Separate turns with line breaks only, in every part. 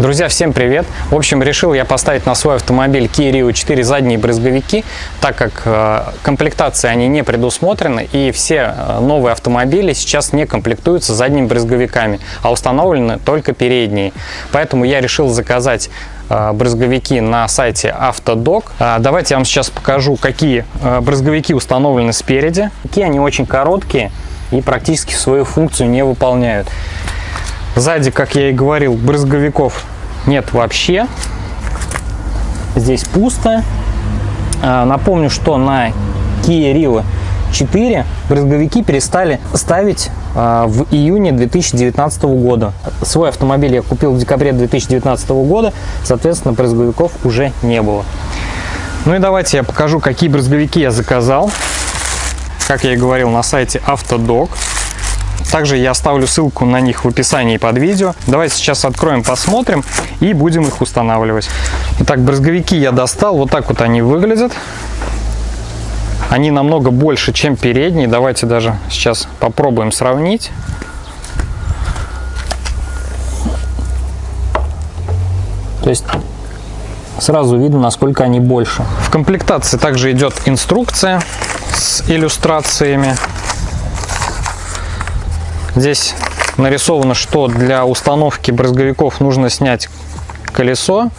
Друзья, всем привет! В общем, решил я поставить на свой автомобиль Kia Rio 4 задние брызговики, так как э, комплектации они не предусмотрены, и все э, новые автомобили сейчас не комплектуются задними брызговиками, а установлены только передние. Поэтому я решил заказать э, брызговики на сайте Автодок. Давайте я вам сейчас покажу, какие брызговики установлены спереди. Какие они очень короткие и практически свою функцию не выполняют. Сзади, как я и говорил, брызговиков нет вообще. Здесь пусто. А, напомню, что на Kia Rio 4 брызговики перестали ставить а, в июне 2019 года. Свой автомобиль я купил в декабре 2019 года, соответственно, брызговиков уже не было. Ну и давайте я покажу, какие брызговики я заказал. Как я и говорил, на сайте Автодок. Также я оставлю ссылку на них в описании под видео. Давайте сейчас откроем, посмотрим и будем их устанавливать. Итак, брызговики я достал. Вот так вот они выглядят. Они намного больше, чем передние. Давайте даже сейчас попробуем сравнить. То есть сразу видно, насколько они больше. В комплектации также идет инструкция с иллюстрациями. Здесь нарисовано, что для установки брызговиков нужно снять колесо,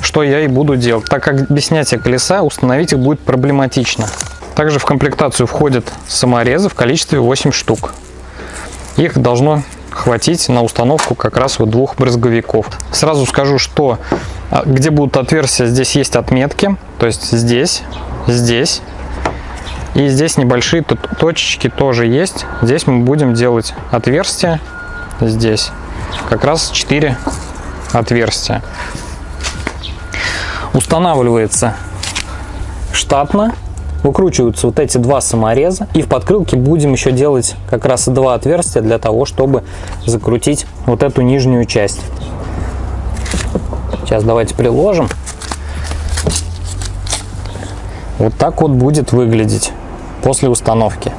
что я и буду делать, так как без снятия колеса установить их будет проблематично. Также в комплектацию входят саморезы в количестве 8 штук. Их должно хватить на установку как раз вот двух брызговиков. Сразу скажу, что а, где будут отверстия, здесь есть отметки, то есть здесь, здесь и здесь небольшие точечки тоже есть. Здесь мы будем делать отверстия. Здесь как раз 4 отверстия. Устанавливается штатно. Выкручиваются вот эти два самореза. И в подкрылке будем еще делать как раз два отверстия для того, чтобы закрутить вот эту нижнюю часть. Сейчас давайте приложим. Вот так вот будет выглядеть после установки.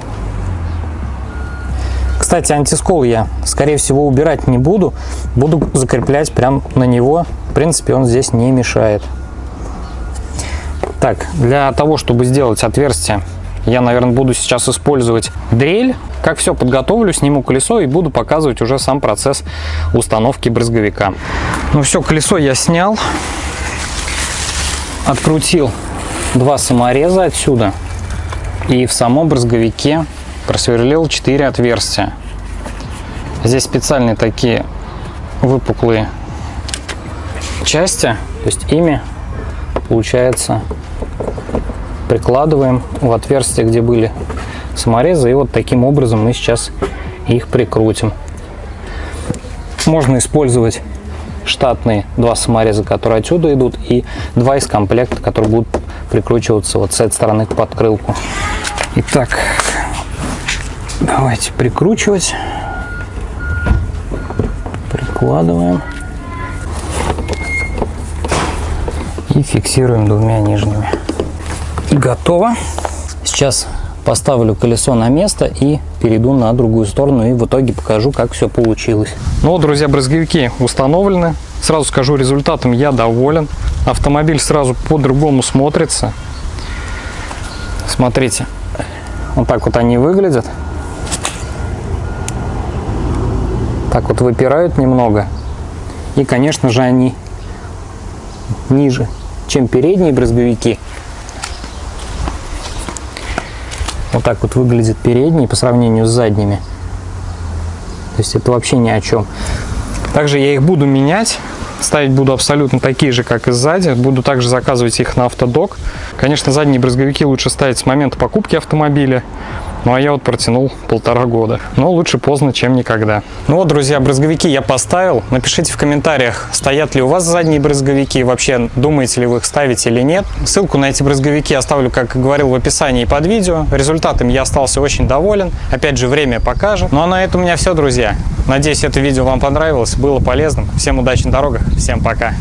Кстати, антискол я, скорее всего, убирать не буду. Буду закреплять прям на него. В принципе, он здесь не мешает. Так, для того, чтобы сделать отверстие, я, наверное, буду сейчас использовать дрель. Как все подготовлю, сниму колесо и буду показывать уже сам процесс установки брызговика. Ну все, колесо я снял. Открутил два самореза отсюда и в самом брызговике просверлил 4 отверстия. Здесь специальные такие выпуклые части, то есть ими получается прикладываем в отверстие, где были саморезы, и вот таким образом мы сейчас их прикрутим. Можно использовать штатные два самореза, которые отсюда идут, и два из комплекта, которые будут прикручиваться вот с этой стороны к подкрылку. Итак, давайте прикручивать. Прикладываем. И фиксируем двумя нижними. Готово. Сейчас поставлю колесо на место и перейду на другую сторону и в итоге покажу, как все получилось. Ну друзья, брызговики установлены. Сразу скажу, результатом я доволен. Автомобиль сразу по-другому смотрится. Смотрите, вот так вот они выглядят. Так вот выпирают немного. И, конечно же, они ниже, чем передние брызговики. Вот так вот выглядят передние по сравнению с задними. То есть это вообще ни о чем. Также я их буду менять. Ставить буду абсолютно такие же, как и сзади. Буду также заказывать их на автодок. Конечно, задние брызговики лучше ставить с момента покупки автомобиля. Ну а я вот протянул полтора года. Но лучше поздно, чем никогда. Ну вот, друзья, брызговики я поставил. Напишите в комментариях, стоят ли у вас задние брызговики. Вообще, думаете ли вы их ставить или нет. Ссылку на эти брызговики оставлю, как говорил, в описании под видео. Результатом я остался очень доволен. Опять же, время покажет. Ну а на этом у меня все, друзья. Надеюсь, это видео вам понравилось, было полезным. Всем удачи на дорогах, всем пока.